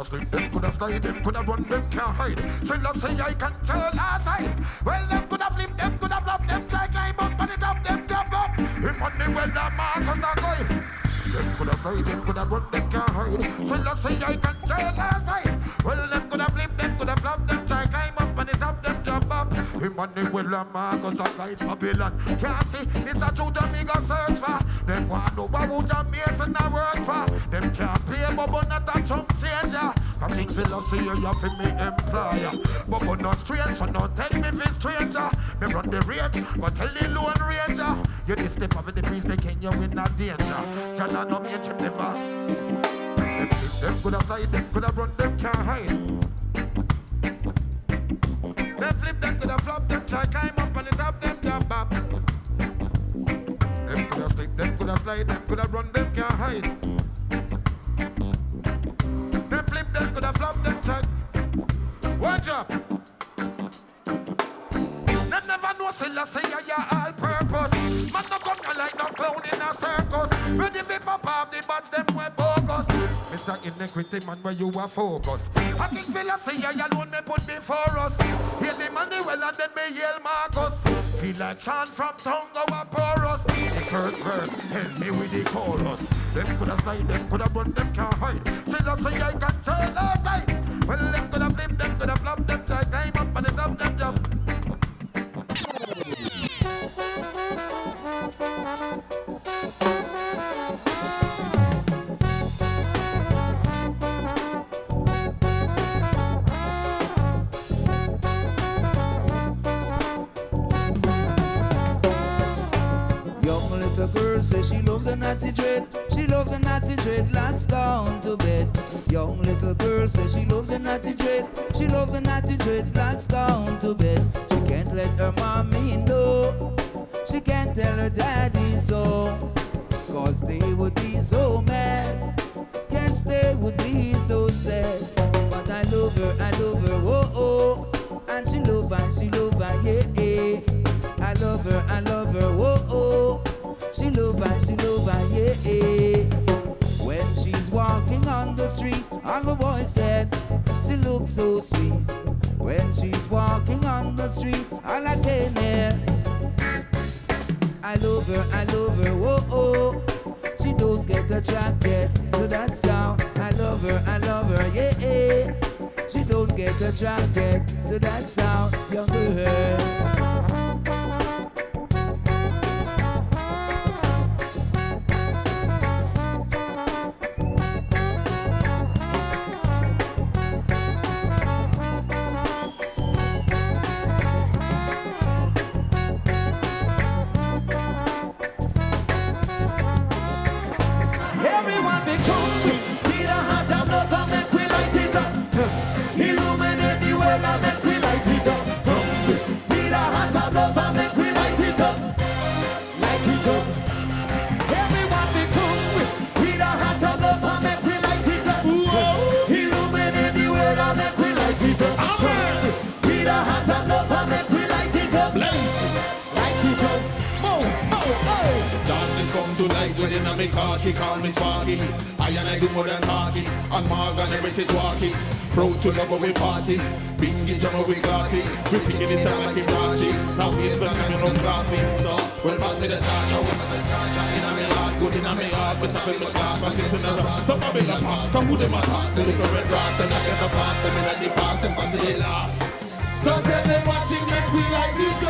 have slip, them could have slide, them could have run, them can't hide. Still I say I control our side. Well, them could have flip, them could have flop, them try climb up on the top, them jump up. Him on the well, the Marcus are going. Them could have slide, them could have run, them can't hide. Still I say I control our well, the Marcus are guide Babylon. Can't see, it's a truth that me go search for. Them want know what would a mason a work for. Them can't pay, but but not a chunk changer. Cause King Selassie, you have to me employer. But but not strange, so don't take me for stranger. Me run the rage, but tell the lone ranger. You this step of the priest, they can you in a danger. Jana no me chip never. Them, could have slide, them could have run, them can't hide. Flip, them could have flop, them try climb up on the top, them jump up. Them could have slip, them could have slide, them could have run, them can't hide. Them flip, them could have flop, them try. Watch up. Them never know say la say ya all purpose. Man no come like no clown in a circus. Ready fi pop off the bats them we bogus. Mr. Iniquity man where you are focus. I think philosophy ya alone me put before us. Heal the money well and then me yell Marcus. Feel like chant from tongue a porous. The first verse help me with the chorus. Them coulda slide, them coulda run, them can't hide. Philosophy I control our sight. Little girl says she loves the natty dread. She loves the natty dreadlocks down to bed. Young little girl says she loves the natty dread. She loves the natty dreadlocks down to bed. She can't let her mommy know. She can't tell her daddy so. Cause they would be all the boys said she looks so sweet. When she's walking on the street, all I can hear. I love her, I love her, whoa oh. She don't get attracted to that sound. I love her, I love her, yeah. She don't get attracted to that sound, young girl. Come to light within a me cocky, call me Sparky. I and I do more than talk it, and Morgan heritage walk it. Proud to love we parties, bingy jam how we got it. We picking it up like brought it. Now here's the time run coffee. So, well pass me the torch, I want the scotch. In a me heart, good in a me heart, but I feel the glass this in the grass. Some them pass, some who them attack. The little red brass, them not get the past, them in the past, them pass it last. So tell them what you make we light it up.